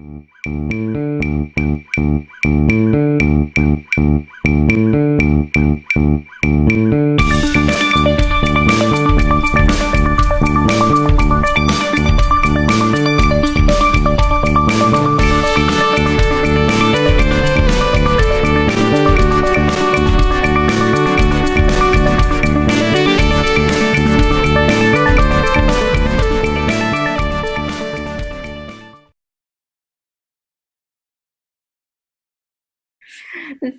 So,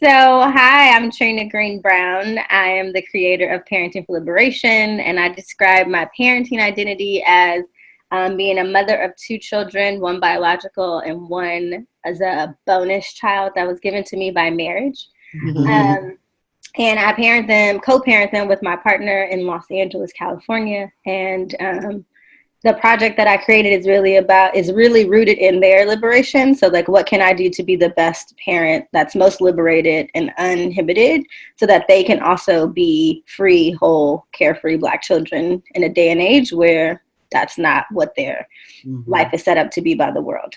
hi, I'm Trina Greene Brown. I am the creator of Parenting for Liberation, and I describe my parenting identity as um, being a mother of two children, one biological and one as a bonus child that was given to me by marriage. Mm-hmm. Um, and I parent them, co parent them with my partner in Los Angeles, California. And um, the project that I created is really about is really rooted in their liberation. So like what can I do to be the best parent that's most liberated and uninhibited so that they can also be free, whole, carefree black children in a day and age where that's not what their mm-hmm. life is set up to be by the world.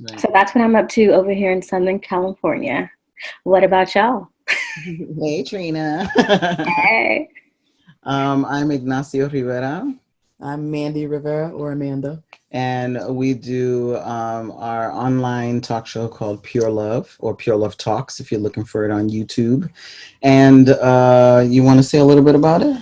Right. So that's what I'm up to over here in Southern California. What about y'all? hey Trina. hey. Um, I'm Ignacio Rivera. I'm Mandy Rivera or Amanda. And we do um, our online talk show called Pure Love or Pure Love Talks if you're looking for it on YouTube. And uh, you want to say a little bit about it?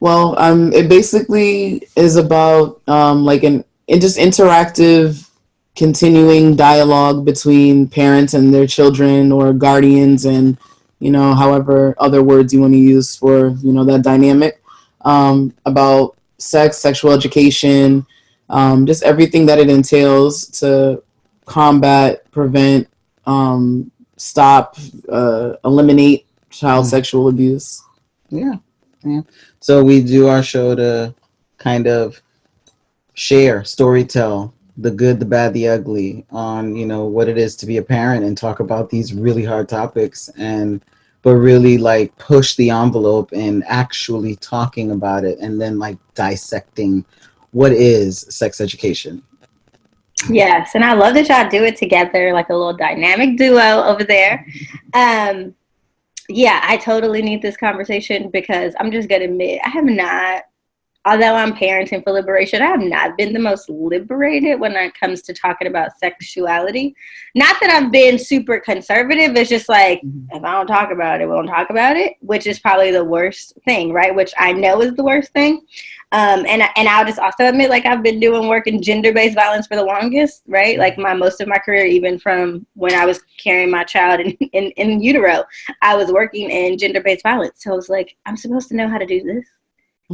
Well, um, it basically is about um, like an just interactive, continuing dialogue between parents and their children or guardians and, you know, however other words you want to use for, you know, that dynamic um, about sex, sexual education, um, just everything that it entails to combat, prevent, um, stop, uh, eliminate child mm. sexual abuse. Yeah, yeah. So we do our show to kind of share, story tell the good, the bad, the ugly on you know what it is to be a parent and talk about these really hard topics and but really like push the envelope and actually talking about it and then like dissecting what is sex education. Yes, and I love that y'all do it together, like a little dynamic duo over there. Um, yeah, I totally need this conversation because I'm just gonna admit I have not although I'm parenting for liberation, I have not been the most liberated when it comes to talking about sexuality. Not that I've been super conservative, it's just like mm-hmm. if I don't talk about it, we don't talk about it, which is probably the worst thing, right? Which I know is the worst thing. Um, and and I'll just also admit, like I've been doing work in gender-based violence for the longest, right? Like my most of my career, even from when I was carrying my child in, in, in utero, I was working in gender-based violence. So I was like, I'm supposed to know how to do this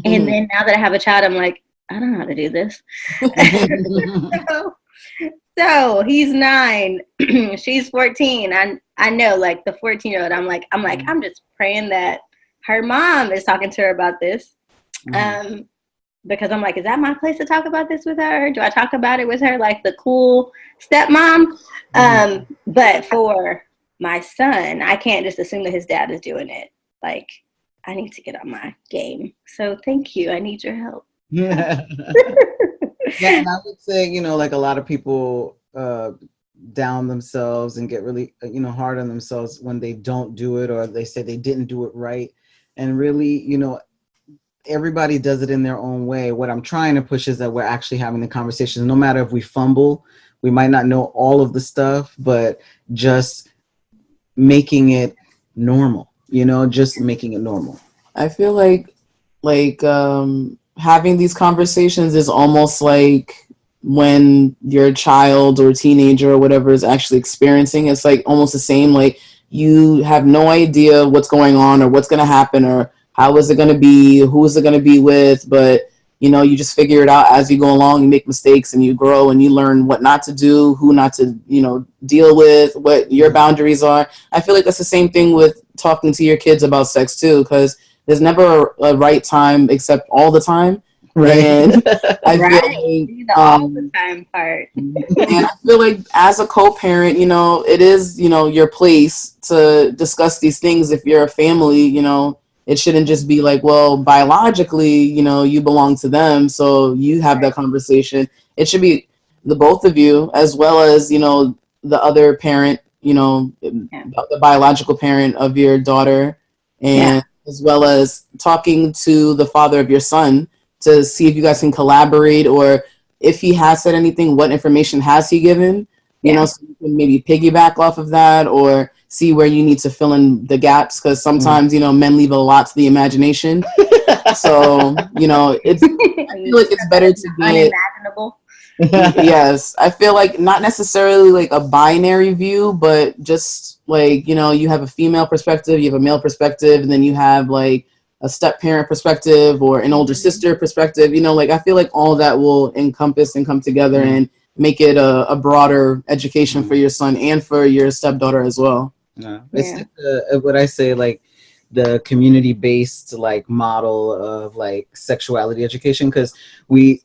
and mm-hmm. then now that I have a child, I'm like, I don't know how to do this. so, so, he's nine, she's 14. I I know like the 14 year old, I'm like, I'm like, mm-hmm. I'm just praying that her mom is talking to her about this. Mm-hmm. Um, because I'm like, is that my place to talk about this with her? Do I talk about it with her like the cool stepmom? Mm-hmm. Um, but for my son, I can't just assume that his dad is doing it. Like I need to get on my game. So thank you. I need your help. Yeah. yeah, and I would say, you know, like a lot of people uh, down themselves and get really, uh, you know, hard on themselves when they don't do it or they say they didn't do it right. And really, you know, everybody does it in their own way. What I'm trying to push is that we're actually having the conversations. No matter if we fumble, we might not know all of the stuff, but just making it normal you know, just making it normal. I feel like like um having these conversations is almost like when your child or teenager or whatever is actually experiencing it's like almost the same like you have no idea what's going on or what's going to happen or how is it going to be who is it going to be with but you know you just figure it out as you go along. You make mistakes and you grow and you learn what not to do who not to you know deal with what your boundaries are. I feel like that's the same thing with talking to your kids about sex too because there's never a right time except all the time. Right. And i right. feel like the um, all the time part. and i feel like as a co-parent you know it is you know your place to discuss these things if you're a family you know it shouldn't just be like, well, biologically, you know, you belong to them, so you have that conversation. It should be the both of you, as well as you know the other parent, you know, yeah. the biological parent of your daughter, and yeah. as well as talking to the father of your son to see if you guys can collaborate or if he has said anything, what information has he given? You yeah. know, so you can maybe piggyback off of that or see where you need to fill in the gaps because sometimes mm. you know men leave a lot to the imagination. so you know, it's I feel like it's better to be unimaginable. yes, I feel like not necessarily like a binary view, but just like you know, you have a female perspective, you have a male perspective, and then you have like a step parent perspective or an older mm-hmm. sister perspective. You know, like I feel like all that will encompass and come together mm-hmm. and make it a, a broader education for your son and for your stepdaughter as well. Yeah, it's yeah. Like what I say, like the community-based like model of like sexuality education because we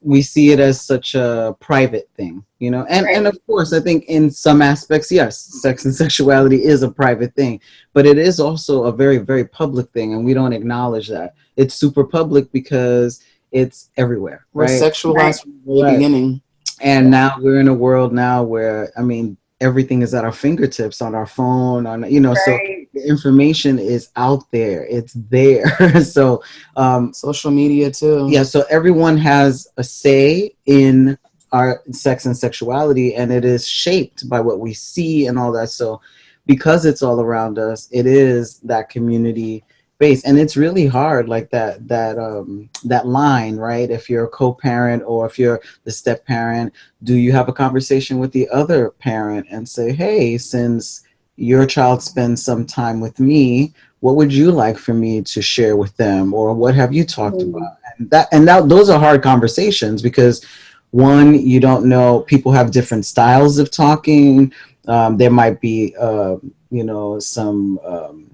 we see it as such a private thing you know and right. and of course i think in some aspects yes sex and sexuality is a private thing but it is also a very very public thing and we don't acknowledge that it's super public because it's everywhere we're right? sexualized right. from the right. beginning and now we're in a world now where i mean everything is at our fingertips on our phone on you know right. so the information is out there it's there. So um social media too. yeah so everyone has a say in our sex and sexuality and it is shaped by what we see and all that. So because it's all around us it is that community base and it's really hard like that that um that line right? If you're a co-parent or if you're the step parent do you have a conversation with the other parent and say hey since your child spends some time with me what would you like for me to share with them? Or what have you talked mm. about? And that and that those are hard conversations because one you don't know people have different styles of talking. Um, there might be uh, you know some um,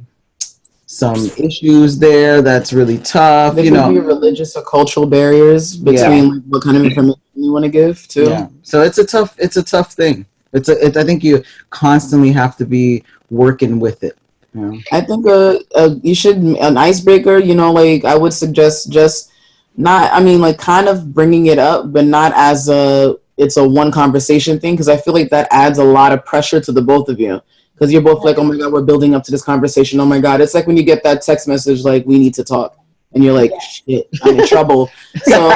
some issues there that's really tough. There you know, religious or cultural barriers between yeah. what kind of information you want to give too. Yeah. So it's a tough it's a tough thing. It's a it, I think you constantly have to be working with it. I think uh, uh, you should an icebreaker. You know, like I would suggest just not. I mean, like kind of bringing it up, but not as a it's a one conversation thing because I feel like that adds a lot of pressure to the both of you because you're both like, oh my god, we're building up to this conversation. Oh my god, it's like when you get that text message like, we need to talk, and you're like, shit, I'm in trouble. So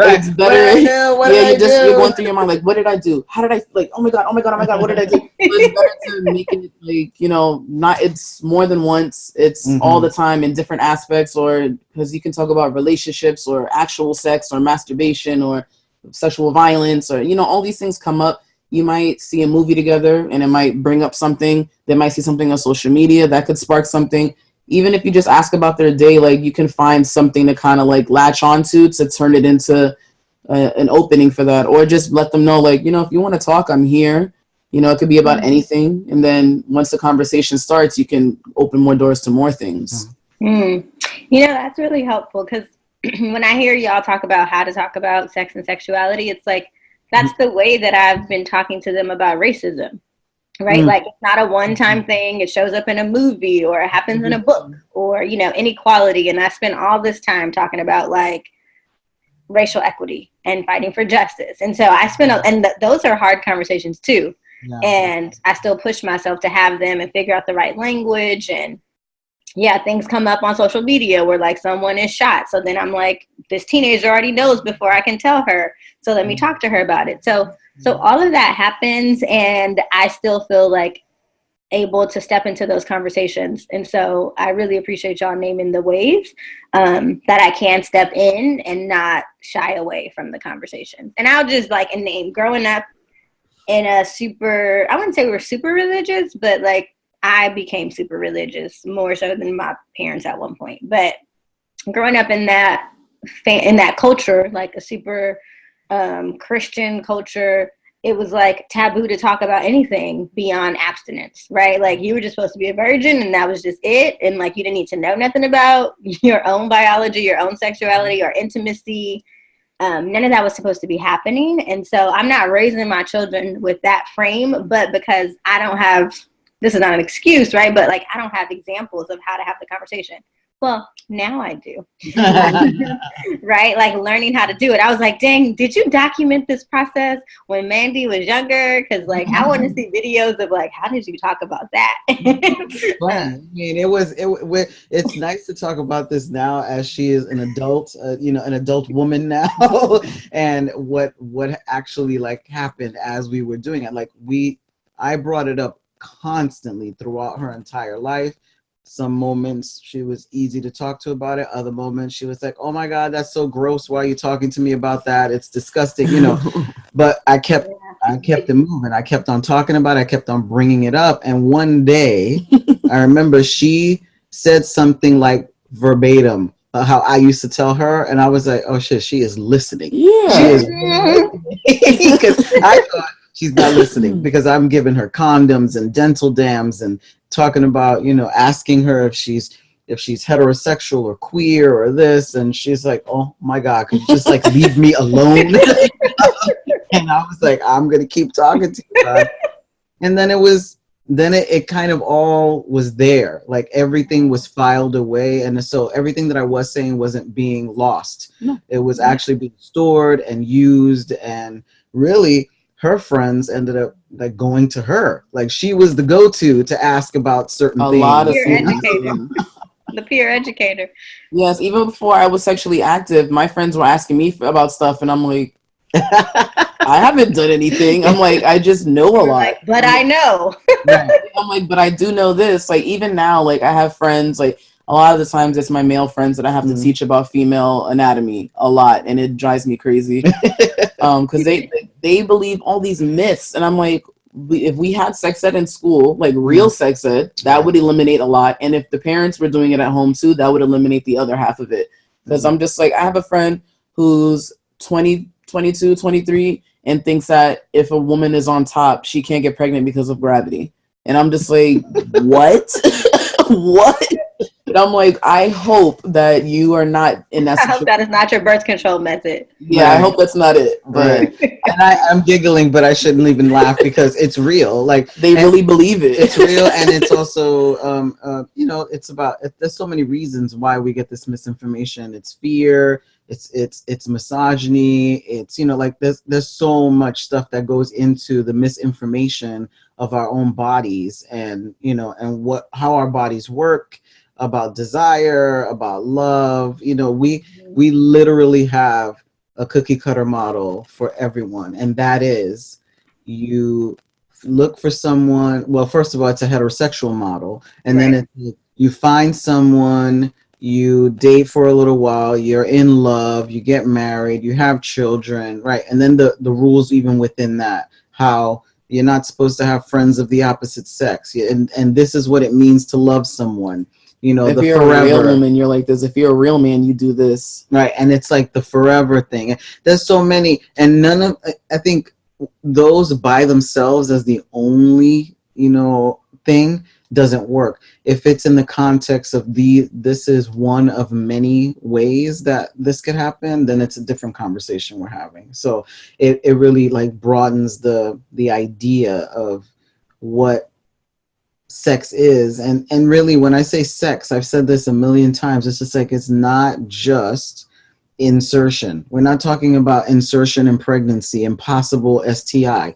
it's better. yeah, you just you're going through your mind like, what did I do? How did I like? Oh my god, oh my god, oh my god, what did I do? it's better to make it like you know, not it's more than once. It's mm-hmm. all the time in different aspects, or because you can talk about relationships or actual sex or masturbation or sexual violence or you know all these things come up you might see a movie together and it might bring up something. They might see something on social media that could spark something. Even if you just ask about their day, like you can find something to kind of like latch onto to turn it into an opening for that, or just let them know, like, you know, if you want to talk, I'm here. You know, it could be about mm-hmm. anything. And then once the conversation starts, you can open more doors to more things. Mm. You know, that's really helpful because when I hear y'all talk about how to talk about sex and sexuality, it's like that's the way that I've been talking to them about racism, right? Mm. Like it's not a one time thing. It shows up in a movie or it happens in a book mm-hmm. or, you know, inequality. And I spend all this time talking about like racial equity and fighting for justice. And so I spend, a, and th- those are hard conversations too. Yeah. And I still push myself to have them and figure out the right language and yeah, things come up on social media where like someone is shot. So then I'm like, this teenager already knows before I can tell her. So let me mm-hmm. talk to her about it. So so mm-hmm. all of that happens and I still feel like able to step into those conversations. And so I really appreciate y'all naming the ways um, that I can step in and not shy away from the conversation. And I'll just like a name growing up in a super, I wouldn't say we we're super religious, but like I became super religious more so than my parents at one point. But growing up in that in that culture, like a super um, Christian culture, it was like taboo to talk about anything beyond abstinence, right? Like you were just supposed to be a virgin and that was just it. And like you didn't need to know nothing about your own biology, your own sexuality, or intimacy. Um, none of that was supposed to be happening. And so I'm not raising my children with that frame, but because I don't have this is not an excuse, right? But like I don't have examples of how to have the conversation. well, now I do. right? Like learning how to do it. I was like, dang, did you document this process when Mandy was younger? Because like I want to see videos of like how did you talk about that? I mean, it was it. It's nice to talk about this now as she is an adult, uh, you know, an adult woman now, and what what actually like happened as we were doing it. Like we, I brought it up constantly throughout her entire life. Some moments she was easy to talk to about it. Other moments she was like oh my god that's so gross. Why are you talking to me about that? It's disgusting you know. But i kept i kept it moving. I kept on talking about it. I kept on bringing it up. And one day i remember she said something like verbatim uh, how i used to tell her. And i was like oh shit she is listening. Yeah. She is because i thought she's not listening hmm. because i'm giving her condoms and dental dams and talking about you know asking her if she's if she's heterosexual or queer or this. And she's like oh my god could you just like leave me alone? And i was like i'm gonna keep talking to you god. and then it was then it, it kind of all was there. Like everything was filed away. And so everything that i was saying wasn't being lost. No. it was actually being stored and used and really her friends ended up like going to her. Like she was the go-to to ask about certain a things. lot of educator. the peer educator. Yes, even before I was sexually active, my friends were asking me f- about stuff, and I'm like, I haven't done anything. I'm like, I just know a lot. like, but I know. Right. I'm like, but I do know this. Like even now, like I have friends. Like a lot of the times, it's my male friends that I have Mhm. to teach about female anatomy a lot, and it drives me crazy. um, because they they believe all these myths, and I'm like, if we had sex ed in school, like real sex ed, that would eliminate a lot. And if the parents were doing it at home too, that would eliminate the other half of it. Because I'm just like, I have a friend who's 20, 22, 23, and thinks that if a woman is on top, she can't get pregnant because of gravity. And I'm just like, what? what? And I'm like, I hope that you are not in that I hope that is not your birth control method. Yeah, I hope that's not it. But Right. and I, I'm giggling, but I shouldn't even laugh because it's real. Like they really believe it. it's real, and it's also, um, uh, you know, it's about. It, there's so many reasons why we get this misinformation. It's fear. It's it's it's misogyny. It's you know, like there's there's so much stuff that goes into the misinformation of our own bodies, and you know, and what how our bodies work about desire, about love. You know, we we literally have a cookie cutter model for everyone, and that is you look for someone. Well, first of all, it's a heterosexual model, and then it, you find someone. You date for a little while. You're in love. You get married. You have children, right? And then the the rules even within that, how you're not supposed to have friends of the opposite sex, and and this is what it means to love someone. You know, if the you're a real forever woman, you're like this. If you're a real man, you do this. right and it's like the forever thing there's so many and none of I- i think those by themselves as the only you know thing doesn't work if it's in the context of the this is one of many ways that this could happen then it's a different conversation we're having so it, it really like broadens the the idea of what sex is and and really when i say sex i've said this a million times it's just like it's not just insertion we're not talking about insertion and pregnancy and possible sti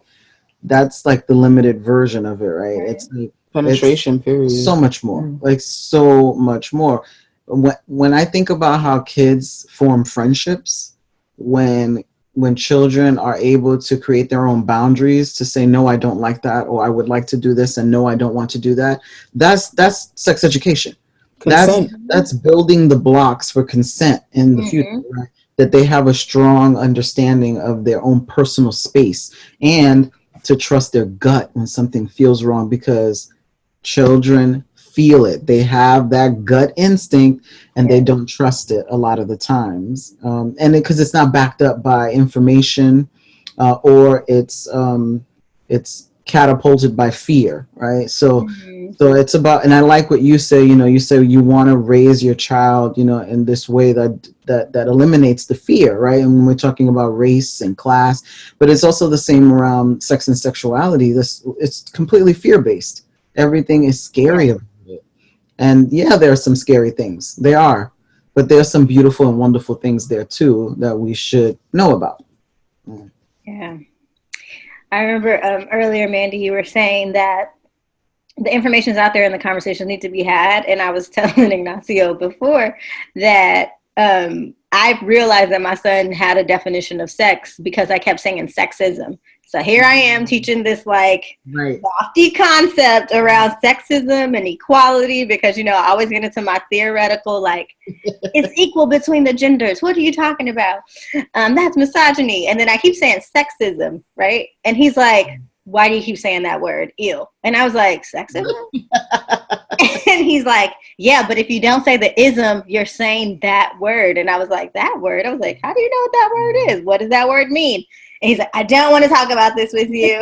that's like the limited version of it right, Right. it's like Penetration, period. so much more Mm. like so much more when, when i think about how kids form friendships when when children are able to create their own boundaries to say no i don't like that or i would like to do this and no i don't want to do that that's that's sex education Consent. that's building the blocks for consent in the Mhm. future right? that they have a strong understanding of their own personal space and to trust their gut when something feels wrong because children feel it. They have that gut instinct and they don't trust it a lot of the times. Um, and because it's not backed up by information uh, or it's um, it's catapulted by fear right? So Mhm. so it's about and i like what you say you know you say you want to raise your child you know in this way that that that eliminates the fear right? And when we're talking about race and class but it's also the same around sex and sexuality. This it's completely fear based everything is scary it And yeah, there are some scary things. There are. But there's some beautiful and wonderful things there too that we should know about. Yeah. I remember um, earlier, Mandy, you were saying that the information's out there and the conversations need to be had. And I was telling Ignacio before that um, I realized that my son had a definition of sex because I kept saying sexism. So here I am teaching this like right. lofty concept around sexism and equality because you know I always get into my theoretical like it's equal between the genders. What are you talking about? Um, that's misogyny. And then I keep saying sexism, right? And he's like, why do you keep saying that word? Ew. And I was like, sexism? and he's like, yeah, but if you don't say the ism, you're saying that word. And I was like, that word? I was like, how do you know what that word is? What does that word mean? And he's like, I don't want to talk about this with you.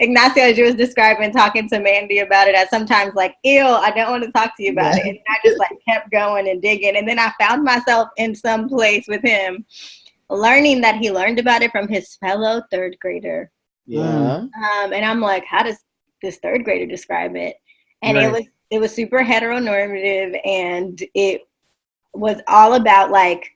Ignacio, as you was describing, talking to Mandy about it, I sometimes like, ew, I don't want to talk to you about it. And I just like kept going and digging. And then I found myself in some place with him learning that he learned about it from his fellow third grader. Yeah. Um, and I'm like, how does this third grader describe it? And Right. it was it was super heteronormative and it was all about like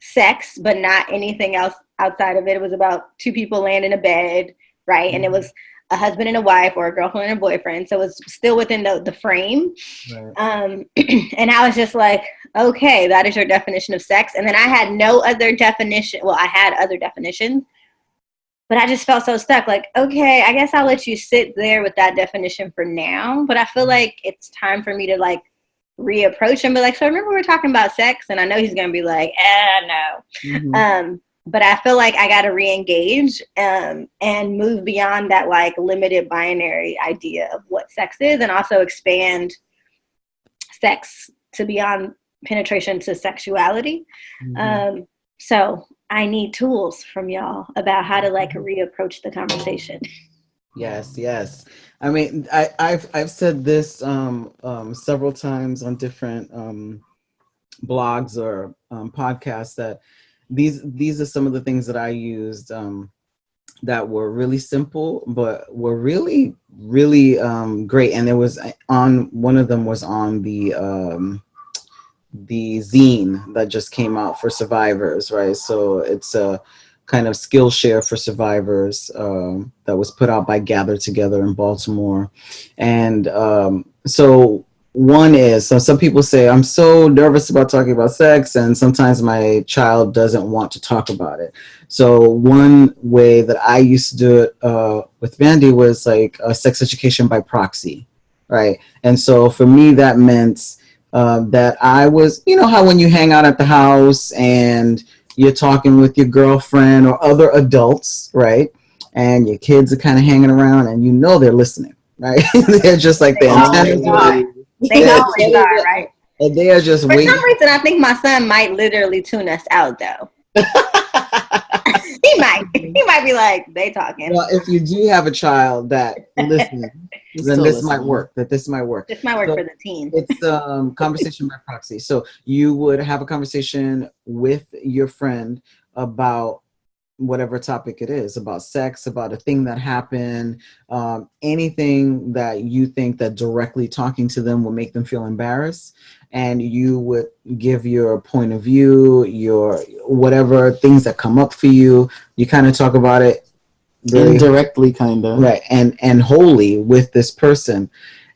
sex, but not anything else outside of it. It was about two people laying in a bed, right? And it Mhm. was a husband and a wife or a girlfriend and a boyfriend. So it was still within the, the frame. Right. Um, and I was just like, okay, that is your definition of sex. And then I had no other definition. Well, I had other definitions, but I just felt so stuck. Like, okay, I guess I'll let you sit there with that definition for now. But I feel like it's time for me to like reapproach him, be like, so I remember we were talking about sex? And I know he's gonna be like, eh, no. Mhm. Um, but I feel like I got to re-engage um, and move beyond that like limited binary idea of what sex is, and also expand sex to beyond penetration to sexuality. Mhm. Um, so I need tools from y'all about how to like reapproach the conversation. Yes, yes. I mean, I, I've I've said this um, um, several times on different um, blogs or um, podcasts that these these are some of the things that I used um, that were really simple, but were really really um, great. And there was on one of them was on the the zine that just came out for survivors, right? So it's a kind of Skillshare for survivors um, that was put out by Gather Together in Baltimore. And um, so one is, so some people say, I'm so nervous about talking about sex, and sometimes my child doesn't want to talk about it. So one way that I used to do it uh, with Mandy was like a sex education by proxy, right? And so for me, that meant um, that I was, you know, how when you hang out at the house and you're talking with your girlfriend or other adults, right? And your kids are kind of hanging around and you know they're listening, right? they're just like They always antennas are. are- They Yeah. always are, right? and they are just For waiting. some reason, I think my son might literally tune us out, though. he might. He might be like, they talking. well, if you do have a child that listens, then this might work. That this might work. This might work So- for the team. it's um conversation by proxy so you would have a conversation with your friend about whatever topic it is about sex about a thing that happened um, anything that you think that directly talking to them will make them feel embarrassed and you would give your point of view your whatever things that come up for you you kind of talk about it Indirectly, kind of. right and and wholly with this person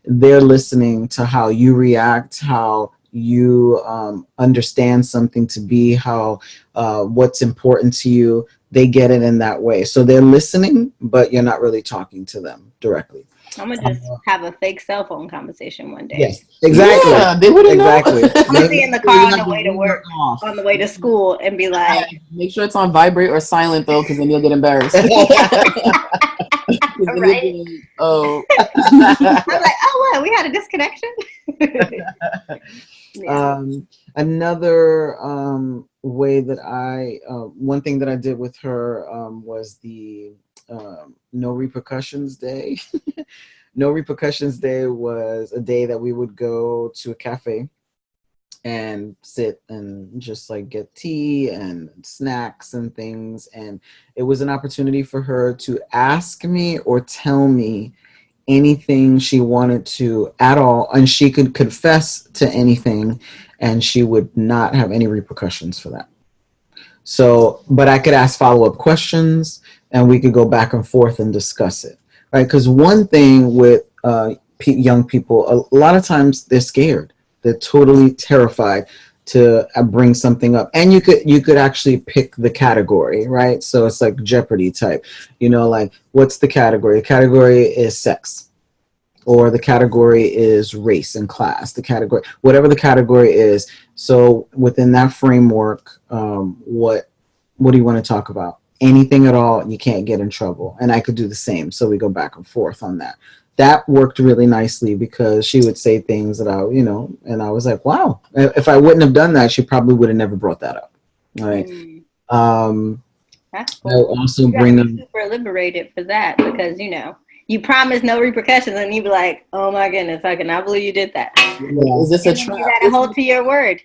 they're listening to how you react how you um, understand something to be how uh, what's important to you they get it in that way so they're listening but you're not really talking to them directly I'm gonna just uh, have a fake cell phone conversation one day. yes exactly Yeah, they wouldn't exactly know. I'm gonna be in the car on the way to work, off. on the way to school, and be like, Make sure it's on vibrate or silent though, because then you'll get embarrassed. 'Cause then you'll Right. be like, oh, I'm like, oh, what? We had a disconnection. Um, another um, way that I, uh, one thing that I did with her um, was the um, no repercussions day. no repercussions day was a day that we would go to a cafe and sit and just like get tea and snacks and things. And it was an opportunity for her to ask me or tell me anything she wanted to at all, and she could confess to anything, and she would not have any repercussions for that. So, but I could ask follow up questions, and we could go back and forth and discuss it, right? Because one thing with uh, young people, a lot of times they're scared. They're totally terrified to uh, bring something up. And you could you could actually pick the category right? So it's like jeopardy type. You know like what's the category? The category is sex. Or the category is race and class. The category whatever the category is. So within that framework um, what what do you want to talk about? Anything at all you can't get in trouble. And i could do the same. So we go back and forth on that that worked really nicely because she would say things that I, you know, and I was like, wow, if I wouldn't have done that, she probably would have never brought that up. Right. Mm. Um, That's cool. also bring them super liberated for that because, you know, you promise no repercussions and you be like, oh my goodness, I cannot believe you did that. Yeah, is this a trap? You gotta hold to your word.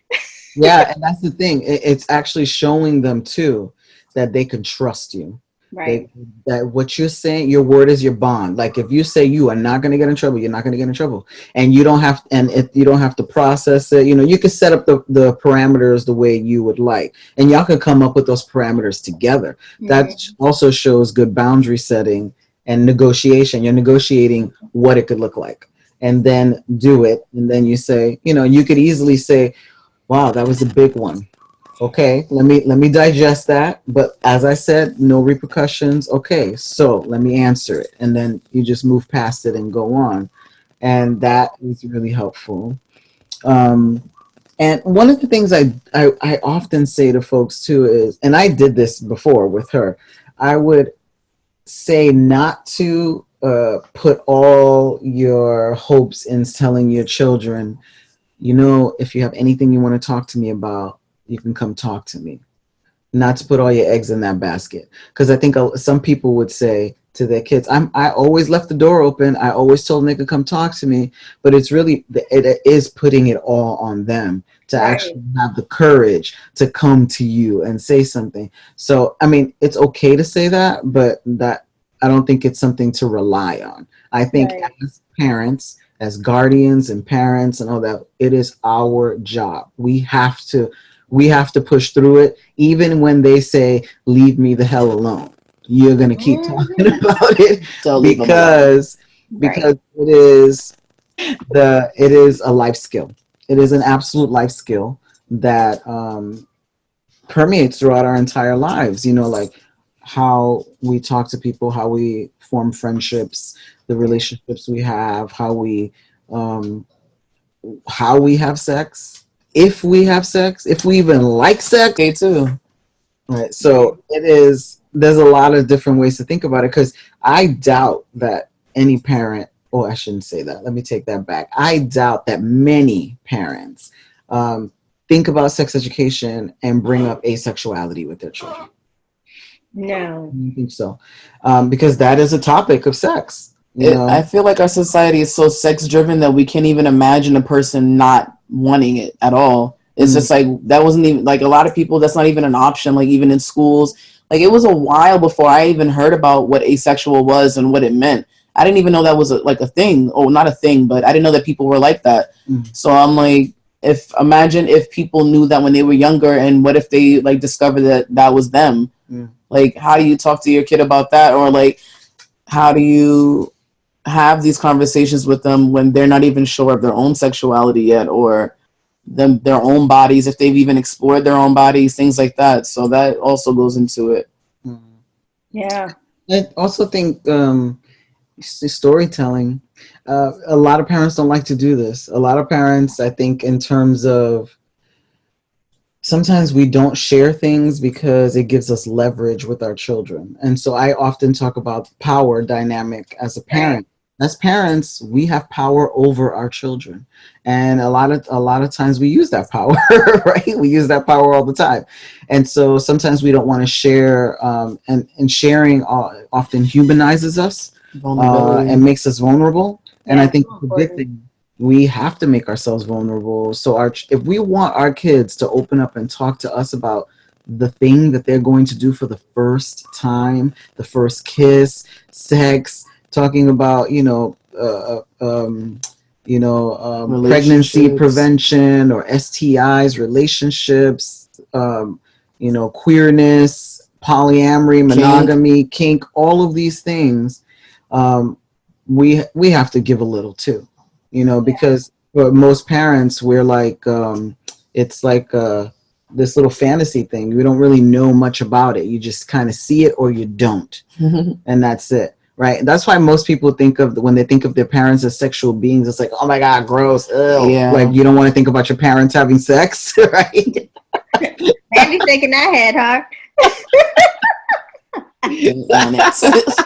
yeah, and that's the thing. It's actually showing them too that they can trust you Right. That, that what you're saying, your word is your bond. Like if you say you are not going to get in trouble, you're not going to get in trouble, and you don't have and if you don't have to process it, you know, you can set up the the parameters the way you would like, and y'all can come up with those parameters together. Mm-hmm. That also shows good boundary setting and negotiation. You're negotiating what it could look like, and then do it, and then you say, you know, you could easily say, "Wow, that was a big one." Okay let me let me digest that but as i said no repercussions. Okay so let me answer it and then you just move past it and go on. And that is really helpful. Um, and one of the things I, I i often say to folks too is and i did this before with her i would say not to uh, put all your hopes in telling your children you know if you have anything you want to talk to me about you can come talk to me. Not to put all your eggs in that basket. Because I think some people would say to their kids, I'm, I always left the door open. I always told them they could come talk to me. But it's really, it is putting it all on them to right. actually have the courage to come to you and say something. So, I mean, it's okay to say that, but that I don't think it's something to rely on. I think right. as parents, as guardians and parents and all that, it is our job. We have to we have to push through it even when they say leave me the hell alone. You're going to keep mm-hmm. talking about it because because right. it is the it is a life skill. It is an absolute life skill that um, permeates throughout our entire lives. You know like how we talk to people how we form friendships the relationships we have how we um, how we have sex if we have sex, if we even like sex, okay too. Right. So it is. There's a lot of different ways to think about it because I doubt that any parent. Oh, I shouldn't say that. Let me take that back. I doubt that many parents um, think about sex education and bring up asexuality with their children. No, I think so, um, because that is a topic of sex. It, I feel like our society is so sex driven that we can't even imagine a person not wanting it at all. It's mm just like that wasn't even like a lot of people. That's not even an option. Like even in schools, like it was a while before I even heard about what asexual was and what it meant. I didn't even know that was a, like a thing. Oh, not a thing, but I didn't know that people were like that. mm So I'm like, if imagine if people knew that when they were younger, and what if they like discovered that that was them? Mm. Like, how do you talk to your kid about that, or like, how do you have these conversations with them when they're not even sure of their own sexuality yet or them their own bodies if they've even explored their own bodies things like that. So that also goes into it. Yeah. I also think um storytelling uh, a lot of parents don't like to do this. A lot of parents i think in terms of sometimes we don't share things because it gives us leverage with our children. And so i often talk about power dynamic as a parent as parents we have power over our children. And a lot of a lot of times we use that power right? We use that power all the time. And so sometimes we don't want to share um, and and sharing uh, often humanizes us uh, and makes us vulnerable. And i think the big thing we have to make ourselves vulnerable. So our if we want our kids to open up and talk to us about the thing that they're going to do for the first time the first kiss sex talking about you know uh, um, you know, um, pregnancy prevention or STIs, relationships, um, you know, queerness, polyamory, monogamy, kink, kink all of these things, um, we we have to give a little too, you know, because for most parents we're like, um, it's like uh, this little fantasy thing. We don't really know much about it. You just kind of see it or you don't, and that's it right? That's why most people think of when they think of their parents as sexual beings, it's like, oh my god, gross. Ew. Yeah. Like you don't want to think about your parents having sex, right? Maybe shaking that head, huh?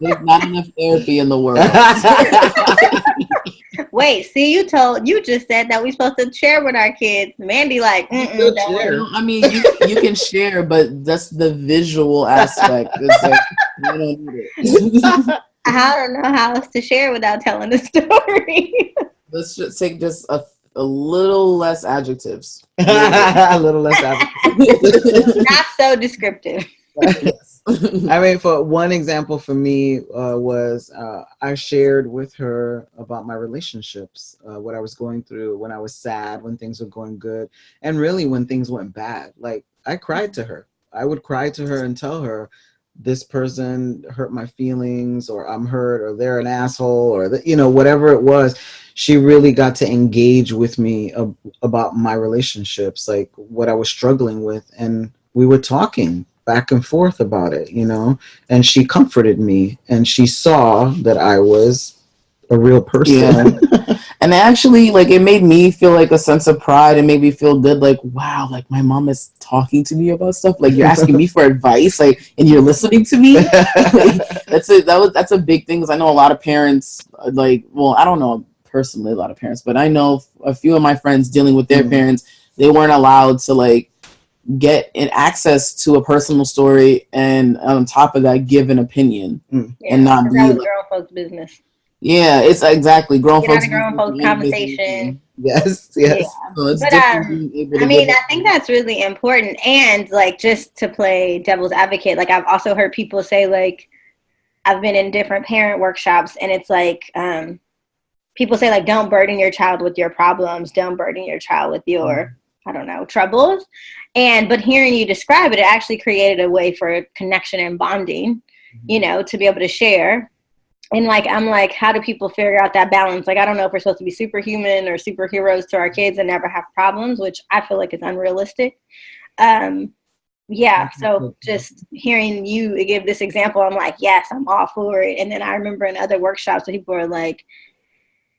There's not enough therapy in the world. Wait, see, you told you just said that we're supposed to share with our kids. Mandy, like, share. I mean, you, you can share, but that's the visual aspect. Like, I don't know how else to share without telling the story. Let's just take just a, a little less adjectives. a little less adjectives. Not so descriptive. I mean, for one example for me uh, was uh, I shared with her about my relationships, uh, what I was going through when I was sad, when things were going good, and really when things went bad. Like I cried to her. I would cry to her and tell her, this person hurt my feelings, or I'm hurt, or they're an asshole, or the, you know whatever it was. She really got to engage with me ab about my relationships, like what I was struggling with, and we were talking back and forth about it, you know, and she comforted me and she saw that I was a real person. Yeah. and actually like it made me feel like a sense of pride and made me feel good like wow like my mom is talking to me about stuff like you're asking me for advice like and you're listening to me like, that's it that was that's a big thing because i know a lot of parents like well i don't know personally a lot of parents but i know a few of my friends dealing with their mm. parents they weren't allowed to like get an access to a personal story and on top of that give an opinion mm. yeah, and not be like, grown folks business yeah it's exactly grown folks grown folks conversation yes yes yeah. so but um, i mean i think that's really important and like just to play devil's advocate like i've also heard people say like i've been in different parent workshops and it's like um people say like don't burden your child with your problems don't burden your child with your mm. I don't know, troubles. And but hearing you describe it, it actually created a way for connection and bonding, mm-hmm. you know, to be able to share. And like I'm like, how do people figure out that balance? Like I don't know if we're supposed to be superhuman or superheroes to our kids and never have problems, which I feel like is unrealistic. Um, yeah, so just hearing you give this example, I'm like, yes, I'm all for it. And then I remember in other workshops, people are like,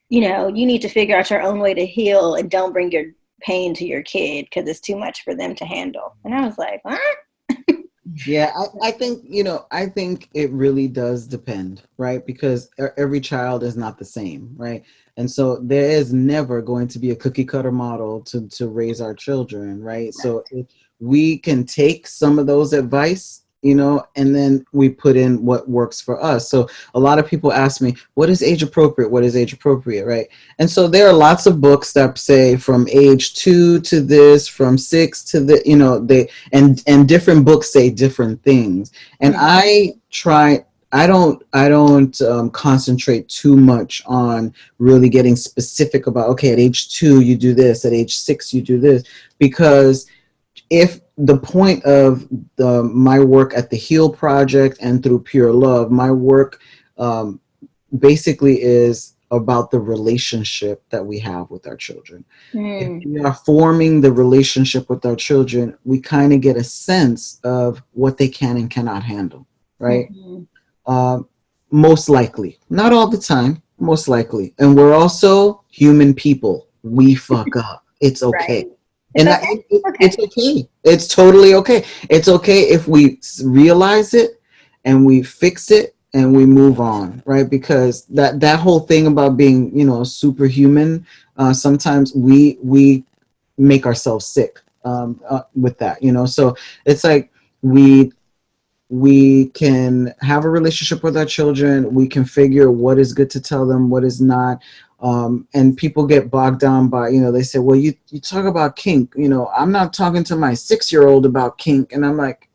you know, you need to figure out your own way to heal and don't bring your pain to your kid because it's too much for them to handle. And I was like, what? Yeah, I, I think, you know, I think it really does depend, right? Because every child is not the same, right? And so there is never going to be a cookie cutter model to, to raise our children, right? right. So we can take some of those advice you know, and then we put in what works for us. So a lot of people ask me, what is age appropriate? What is age appropriate, right? And so there are lots of books that say from age two to this, from six to the, you know, they, and, and different books say different things. And mm-hmm. I try, I don't, I don't um, concentrate too much on really getting specific about, okay, at age two, you do this, at age six, you do this, because if the point of the my work at the Heal Project and through Pure Love, my work um, basically is about the relationship that we have with our children. Mm. If we are forming the relationship with our children, we kind of get a sense of what they can and cannot handle, right? Mm -hmm. uh, most likely, not all the time, most likely. And we're also human people. We fuck up. It's okay. Right and okay. I, it, okay. it's okay. It's totally okay. It's okay if we realize it and we fix it and we move on, right? Because that that whole thing about being, you know, superhuman, uh, sometimes we we make ourselves sick um, uh, with that, you know. So it's like we we can have a relationship with our children. We can figure what is good to tell them, what is not. Um, and people get bogged down by, you know, they say, well, you, you talk about kink, you know, I'm not talking to my six-year-old about kink. And I'm like,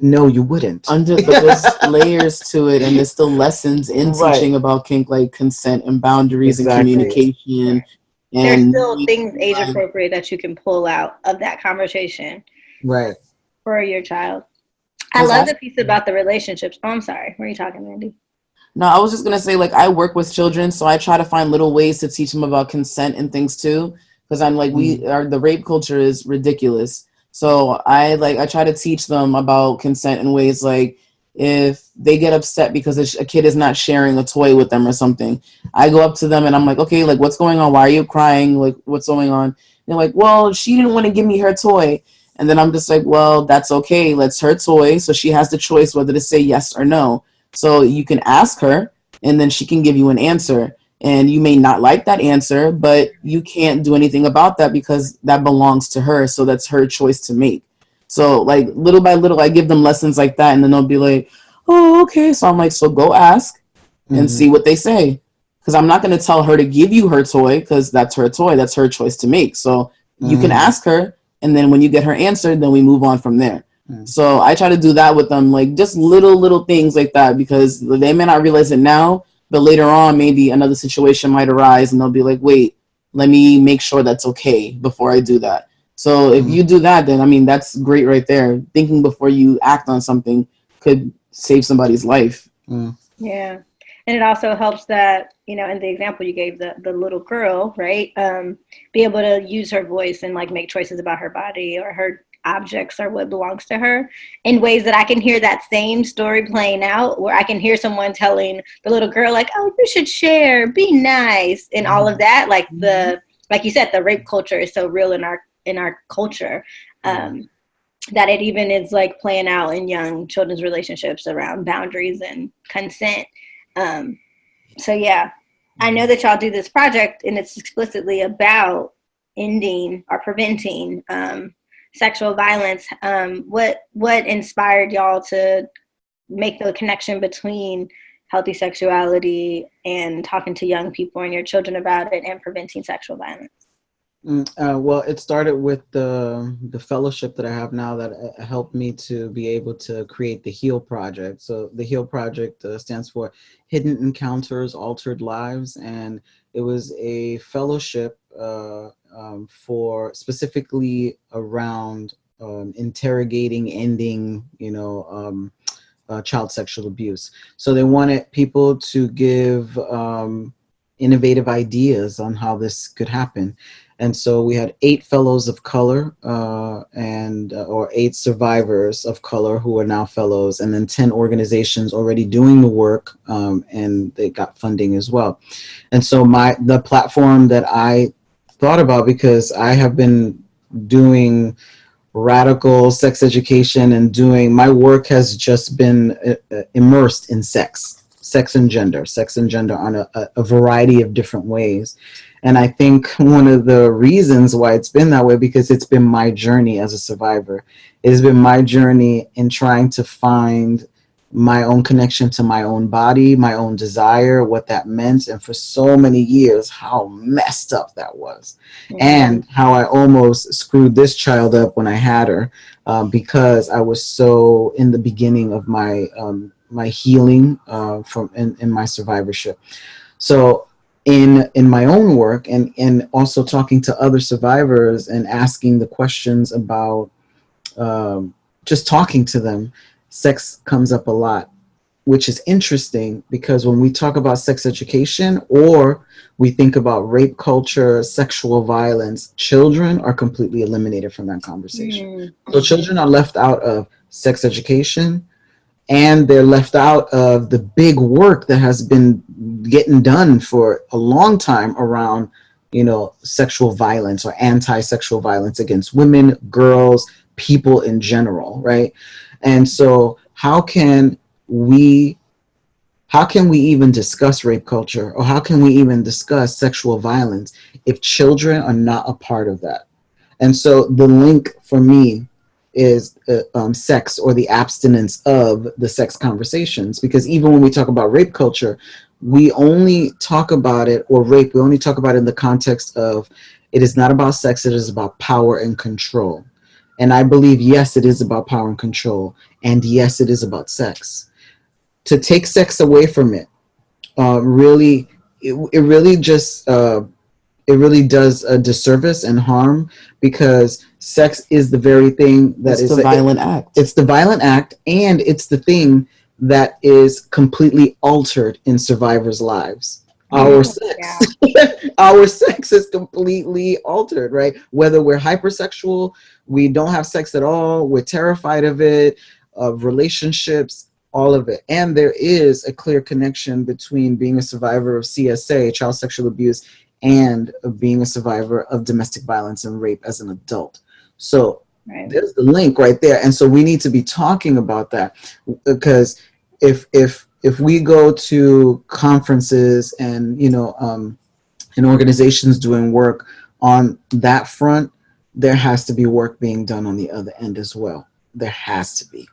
no, you wouldn't. Under but there's layers to it, and there's still lessons in Right. teaching about kink, like consent and boundaries Exactly. and communication. There's And still things age appropriate that you can pull out of that conversation right. for your child. I love I- the piece about the relationships. Oh, I'm sorry. Where are you talking, Mandy? No, I was just gonna say like I work with children, so I try to find little ways to teach them about consent and things too. Because I'm like we mm. are the rape culture is ridiculous. So I like I try to teach them about consent in ways like if they get upset because a a kid is not sharing a toy with them or something, I go up to them and I'm like, okay, like what's going on? Why are you crying? Like what's going on? they're like, well, she didn't want to give me her toy. And then I'm just like, well, that's okay. Let's her toy. So she has the choice whether to say yes or no. So you can ask her and then she can give you an answer. And you may not like that answer, but you can't do anything about that because that belongs to her. So that's her choice to make. So like little by little, I give them lessons like that, and then they'll be like, "Oh, okay." So I'm like, "So go ask and Mhm. see what they say," because I'm not going to tell her to give you her toy because that's her toy. That's her choice to make. So you can Mhm. ask her, and then when you get her answer, then we move on from there. Mm. So I try to do that with them, like just little little things like that, because they may not realize it now, but later on, maybe another situation might arise, and they'll be like, "Wait, let me make sure that's okay before I do that." So if Mhm. you do that, then I mean that's great right there. Thinking before you act on something could save somebody's life. Mm. Yeah. And it also helps that, you know, in the example you gave, the, the little girl, right? Um, be able to use her voice and like make choices about her body or her objects or what belongs to her in ways that I can hear that same story playing out where I can hear someone telling the little girl like, "Oh, you should share, be nice." And all of that like the like you said the rape culture is so real in our in our culture. Um that it even is like playing out in young children's relationships around boundaries and consent. Um, so yeah, I know that y'all do this project and it's explicitly about ending or preventing um, sexual violence. Um, what what inspired y'all to make the connection between healthy sexuality and talking to young people and your children about it and preventing sexual violence? Mm, uh, well, it started with the the fellowship that I have now that uh, helped me to be able to create the Heal Project. So the Heal Project uh, stands for Hidden Encounters, Altered Lives, and it was a fellowship uh, um, for specifically around um, interrogating, ending, you know, um, uh, child sexual abuse. So they wanted people to give um, innovative ideas on how this could happen. And so we had eight fellows of color uh, and uh, or eight survivors of color who are now fellows, and then 10 organizations already doing the work, um, and they got funding as well. And so my the platform that I thought about because I have been doing radical sex education and doing my work has just been uh, uh, immersed in sex sex and gender sex and gender on a, a- a variety of different ways. And i think one of the reasons why it's been that way because it's been my journey as a survivor. It has been my journey in trying to find my own connection to my own body my own desire what that meant. And for so many years how messed up that was. And how I almost screwed this child up when I had her um, because I was so in the beginning of my um, my healing uh, from in, in my survivorship. So in in my own work and and also talking to other survivors and asking the questions about um, just talking to them, sex comes up a lot, which is interesting because when we talk about sex education or we think about rape culture, sexual violence, children are completely eliminated from that conversation. Mm. So children are left out of sex education and they're left out of the big work that has been getting done for a long time around, you know, sexual violence or anti-sexual violence against women, girls, people in general, right? And so how can we how can we even discuss rape culture or how can we even discuss sexual violence if children are not a part of that? And so the link for me is uh, um, sex or the abstinence of the sex conversations because even when we talk about rape culture, we only talk about it or rape, we only talk about it in the context of it is not about sex, it is about power and control. And I believe, yes, it is about power and control. And yes, it is about sex. To take sex away from it, uh, really, it, it really just, uh, it really does a disservice and harm because sex is the very thing that It's is the violent act. it's the violent act and it's the thing that is completely altered in survivors' lives. Our sex, our sex is completely altered, right? Whether we're hypersexual, we don't have sex at all, we're terrified of it, of relationships, all of it. And there is a clear connection between being a survivor of CSA, child sexual abuse, and of being a survivor of domestic violence and rape as an adult. So Right. there's the link right there and so we need to be talking about that because if if if we go to conferences and you know um and organizations doing work on that front there has to be work being done on the other end as well. There has to be.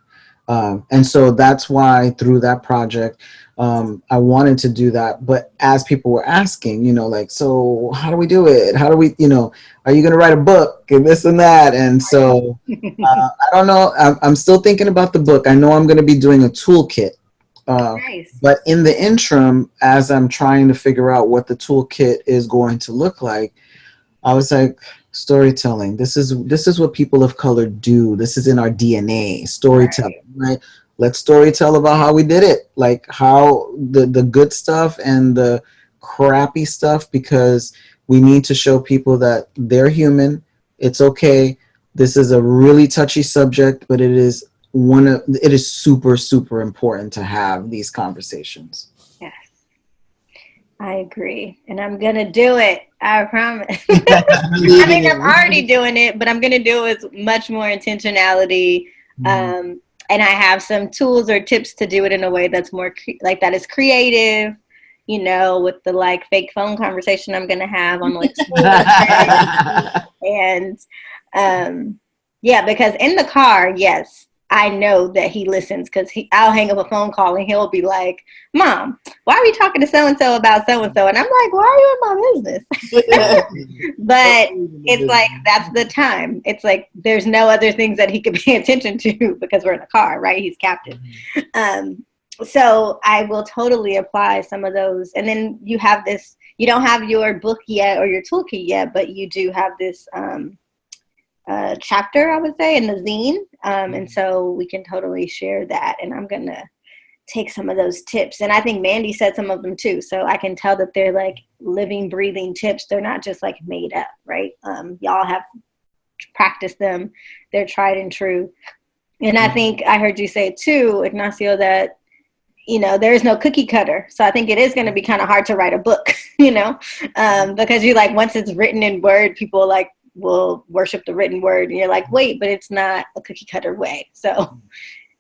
Um, and so that's why through that project um, i wanted to do that. But as people were asking you know like so how do we do it? How do we you know are you going to write a book and this and that? And so uh, i don't know. I'm, I'm still thinking about the book. I know i'm going to be doing a toolkit uh, nice. but in the interim as i'm trying to figure out what the toolkit is going to look like i was like storytelling. This is this is what people of color do. This is in our dna storytelling right, let's storytell about how we did it. Like how the the good stuff and the crappy stuff because we need to show people that they're human. It's okay. This is a really touchy subject but it is one of it is super super important to have these conversations Yes. I agree. And I'm going to do it. I promise. I mean, I'm already doing it, but I'm going to do it with much more intentionality. Um, and I have some tools or tips to do it in a way that's more cre- like that is creative, you know, with the like fake phone conversation I'm going to have on like and um yeah because in the car yes i know that he listens because he i'll hang up a phone call and he'll be like mom why are we talking to so and so about so and so and i'm like why are you in my business? But it's like that's the time. It's like there's no other things that he could pay attention to because we're in the car right? He's captive. Um so i will totally apply some of those. And then you have this you don't have your book yet or your toolkit yet but you do have this um uh, chapter i would say in the zine. Um, and so we can totally share that and i'm gonna take some of those tips. And i think mandy said some of them too so i can tell that they're like living breathing tips. They're not just like made up right? Um, y'all have practiced them. They're tried and true. And i think i heard you say too ignacio that you know there is no cookie cutter. So i think it is going to be kind of hard to write a book you know? Um, because you like once it's written in word people like will worship the written word and you're like wait but it's not a cookie cutter way. So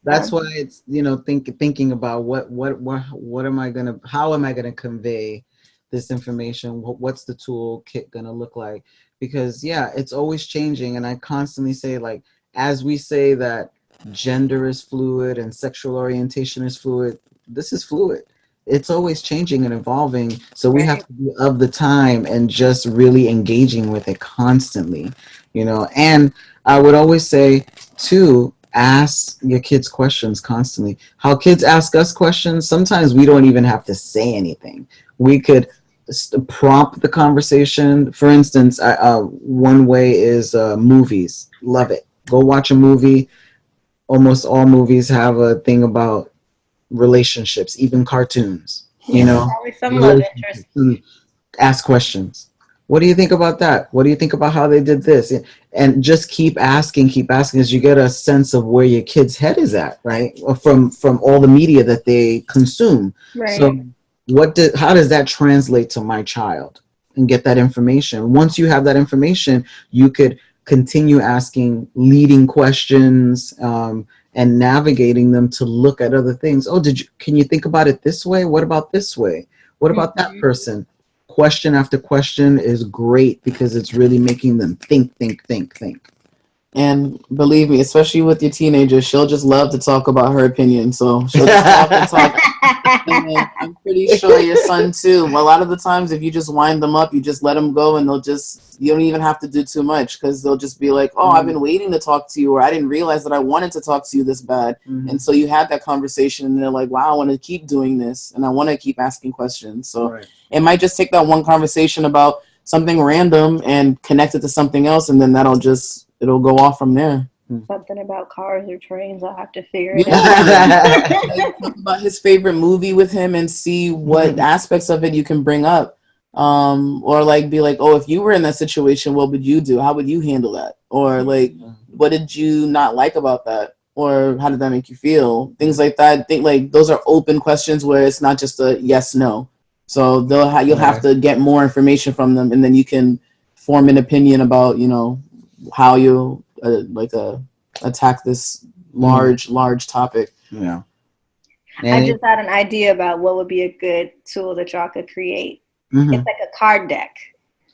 that's Um, why it's you know think thinking about what what what what am i gonna how am i gonna convey this information? What, what's the toolkit gonna look like? Because yeah it's always changing and i constantly say like as we say that gender is fluid and sexual orientation is fluid this is fluid it's always changing and evolving. So we have to be of the time and just really engaging with it constantly you know? And i would always say too ask your kids questions constantly. How kids ask us questions sometimes we don't even have to say anything. We could prompt the conversation. For instance I, uh, one way is uh, movies. Love it. Go watch a movie. Almost all movies have a thing about relationships even cartoons you know? Some love interest. ask questions. What do you think about that? What do you think about how they did this? And just keep asking keep asking as you get a sense of where your kid's head is at right? From from all the media that they consume. Right. so what did how does that translate to my child and get that information? Once you have that information you could continue asking leading questions um, and navigating them to look at other things. Oh did you can you think about it this way? What about this way? What about that Mhm. person? Question after question is great because it's really making them think think think think And believe me, especially with your teenagers, she'll just love to talk about her opinion. So she'll just talk and talk. And I'm pretty sure your son too. A lot of the times, if you just wind them up, you just let them go, and they'll just you don't even have to do too much because they'll just be like, "Oh, I've been waiting to talk to you," or "I didn't realize that I wanted to talk to you this bad." Mhm. And so you have that conversation, and they're like, "Wow, I want to keep doing this, and I want to keep asking questions." So Right. it might just take that one conversation about something random and connect it to something else, and then that'll just it'll go off from there. Something about cars or trains. I'll have to figure it out. Yeah. Like, talk about his favorite movie with him and see what Mhm. aspects of it you can bring up. Um, or like be like, oh, if you were in that situation, what would you do? How would you handle that? Or like, what did you not like about that? Or how did that make you feel? Things like that. I think like those are open questions where it's not just a yes no. So they'll ha- you'll have to get more information from them, and then you can form an opinion about you know how you uh, like uh, attack this large large topic. Yeah. I just had an idea about what would be a good tool that y'all could create. Mhm. It's like a card deck.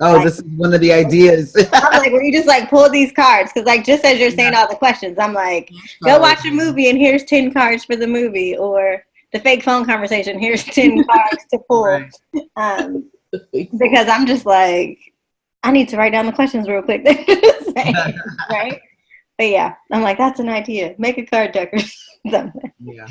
Oh, this is one of the ideas. I'm like, where you just like pull these cards because like just as you're saying all the questions, I'm like, go watch a movie and here's ten cards for the movie, or the fake phone conversation. Here's ten cards to pull. Right. Um, because I'm just like, I need to write down the questions real quick. right? But yeah, I'm like, that's an idea. Make a card deck or something. yeah.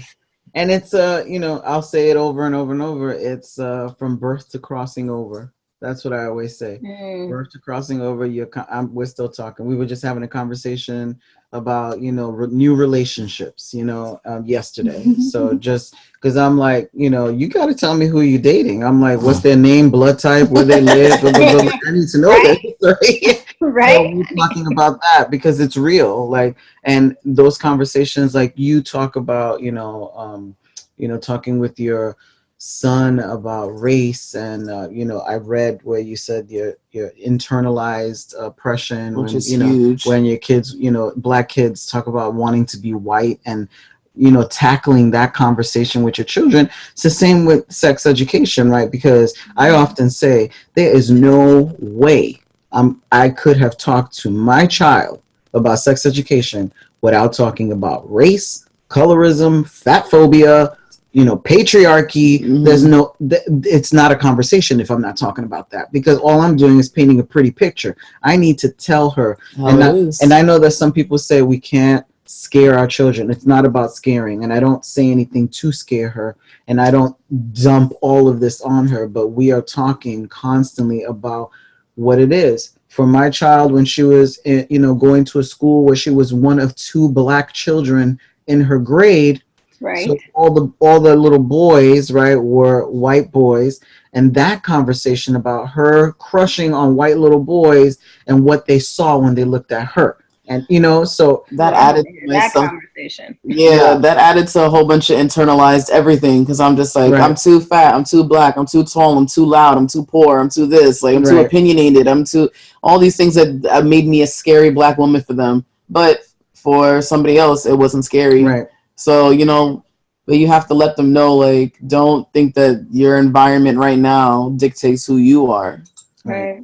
And it's uh, you know, I'll say it over and over and over. It's uh from birth to crossing over. That's what I always say. Mm, Birth to crossing over. You're, I'm, we're still talking. We were just having a conversation about you know re- new relationships. You know, um, yesterday. so just because I'm like, you know, you got to tell me who you're dating. I'm like, what's their name, blood type, where they live. blah, blah, blah. I need to know Right. this. So right? we're talking about that because it's real. Like, and those conversations, like you talk about, you know, um, you know, talking with your son about race, and uh, you know, I read where you said your your internalized oppression, which when, is you know, huge. when your kids, you know, black kids talk about wanting to be white and you know tackling that conversation with your children. It's the same with sex education right? Because i often say there is no way um, i could have talked to my child about sex education without talking about race colorism fat phobia you know patriarchy Mhm. there's no th- it's not a conversation if i'm not talking about that because all i'm doing is painting a pretty picture i need to tell her How and I- and I know that some people say we can't scare our children. It's not about scaring. And I don't say anything to scare her. And I don't dump all of this on her. But we are talking constantly about what it is. For my child, when she was, eh, you know, going to a school where she was one of two black children in her grade, Right. so all the all the little boys, right, were white boys, and that conversation about her crushing on white little boys and what they saw when they looked at her, and you know, so that added to that self- conversation. yeah, Yeah. that added to a whole bunch of internalized everything because I'm just like Right. I'm too fat, I'm too black, I'm too tall, I'm too loud, I'm too poor, I'm too this, like I'm too opinionated, I'm too all these things that uh, made me a scary black woman for them, but for somebody else it wasn't scary. right, So you know, but you have to let them know like don't think that your environment right now dictates who you are. Right. Right.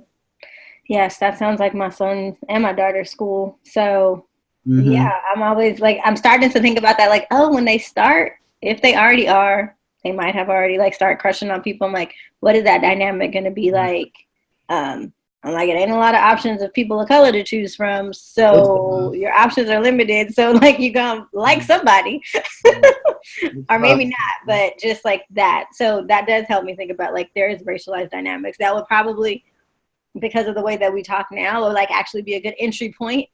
Yes, that sounds like my son and my daughter's school. So Mhm. yeah, I'm always like I'm starting to think about that. Like, oh, when they start, if they already are, they might have already like start crushing on people. I'm like, what is that dynamic going to be like? Um, I'm like, it ain't a lot of options of people of color to choose from, so your options are limited. So like, you gonna like somebody, or maybe not, but just like that. So that does help me think about like there is racialized dynamics. That would probably, because of the way that we talk now, or like actually be a good entry point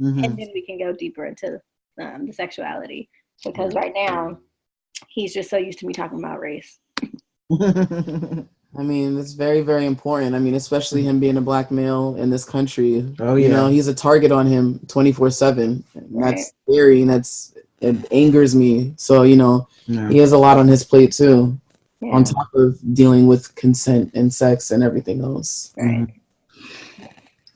Mhm. and then we can go deeper into um, the sexuality. Because right now he's just so used to me talking about race I mean, it's very, very important. I mean, especially him being a black male in this country. Oh, You know, he's a target on him 24 7. Right. That's scary and that's, it angers me. So, you know, Yeah. he has a lot on his plate too, yeah, on top of dealing with consent and sex and everything else. right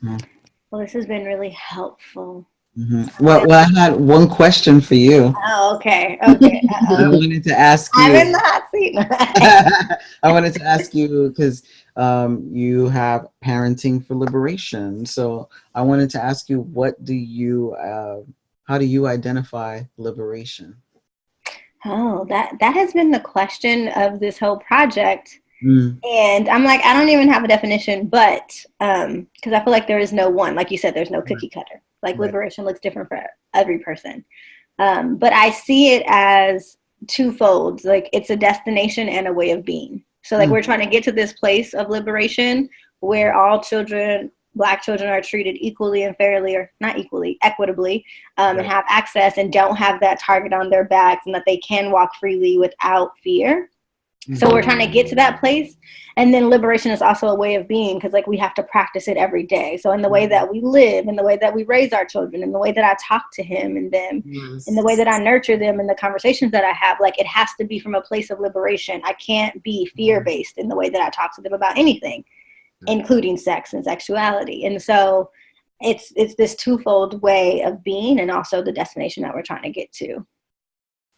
Mhm. well this has been really helpful Mhm. Well, well, I had one question for you. oh okay okay I Uh-oh. wanted to ask you. i'm in the hot seat I wanted to ask you because um, you have parenting for liberation. So I wanted to ask you, what do you, uh, how do you identify liberation? Oh, that that has been the question of this whole project. Mm. And I'm like, I don't even have a definition, but um, because I feel like there is no one. Like you said, there's no cookie cutter. Like Right. liberation looks different for every person. Um, but I see it as twofold. Like it's a destination and a way of being. So like Mm. we're trying to get to this place of liberation where all children, black children, are treated equally and fairly, or not equally, equitably, um, and have access and don't have that target on their backs, and that they can walk freely without fear. Mm-hmm. So we're trying to get to that place. And then liberation is also a way of being because like we have to practice it every day. So in the way mm-hmm. that we live, in the way that we raise our children, in the way that I talk to him and them, in the way that I nurture them in the conversations that I have, like it has to be from a place of liberation. I can't be mm-hmm. fear based in the way that I talk to them about anything, including sex and sexuality. And so it's it's this twofold way of being and also the destination that we're trying to get to.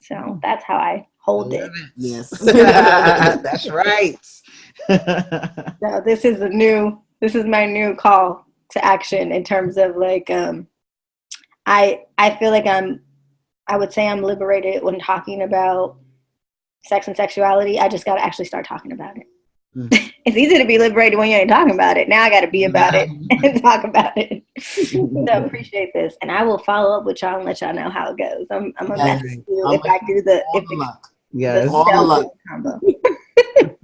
So that's how I hold it. Yes. That's right. So this is a new this is my new call to action in terms of like um I I feel like I'm I would say I'm liberated when talking about sex and sexuality. I just gotta actually start talking about it. Mm. it's easy to be liberated when you ain't talking about it. Now I gotta be about it and talk about it. so appreciate this. And I will follow up with y'all and let y'all know how it goes. I'm I'm gonna Yes. message you if I do the if the the, luck. Yes. All the luck. combo.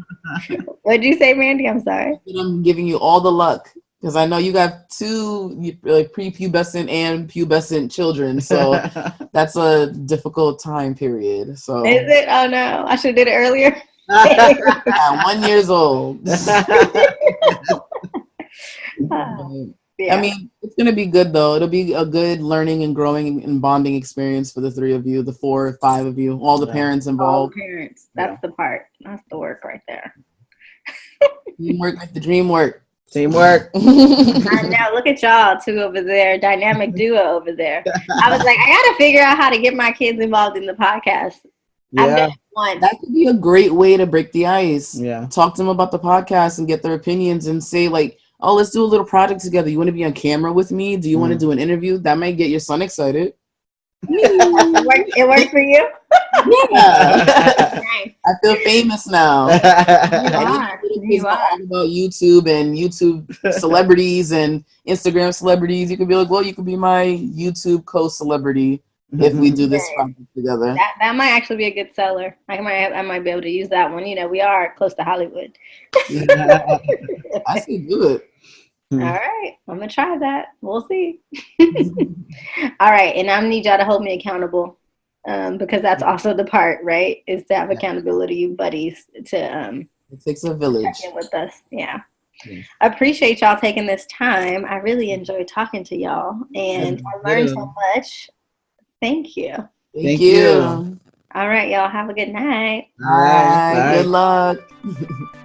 What'd you say, Mandy? I'm sorry. I'm giving you all the luck because I know you got two like prepubescent and pubescent children, so that's a difficult time period. So Is it? Oh no, I should have did it earlier. yeah, one years old. Ah. Yeah. I mean, it's gonna be good though. It'll be a good learning and growing and bonding experience for the three of you, the four or five of you, all the Yeah. parents all involved. parents. That's the part. That's the work right there. Teamwork make the dream work. Teamwork. And now look at y'all two over there, dynamic duo over there. I was like, I gotta figure out how to get my kids involved in the podcast. Yeah. done that could be a great way to break the ice. Yeah. Talk to them about the podcast and get their opinions and say like, oh, let's do a little project together. You want to be on camera with me? Do you want to Mm. do an interview? That might get your son excited. it, worked, it worked for you. Yeah. Nice. I feel famous now. You And are. You are. about YouTube and YouTube celebrities and Instagram celebrities. You could be like, well, you could be my YouTube co-celebrity if we do this Right. project together. That that might actually be a good seller. I might I might be able to use that one. You know, we are close to Hollywood. I say do it. All Hmm. I'm gonna try that. We'll see. All right, and I need y'all to hold me accountable um, because that's also the part, right? Is to have accountability buddies to um, It takes a village. with us. Yeah. Yeah. I appreciate y'all taking this time. I really enjoyed talking to y'all, and I learned so much. Thank you. Thank, Thank you. you. All right, y'all have a good night. All right. Bye. Good luck.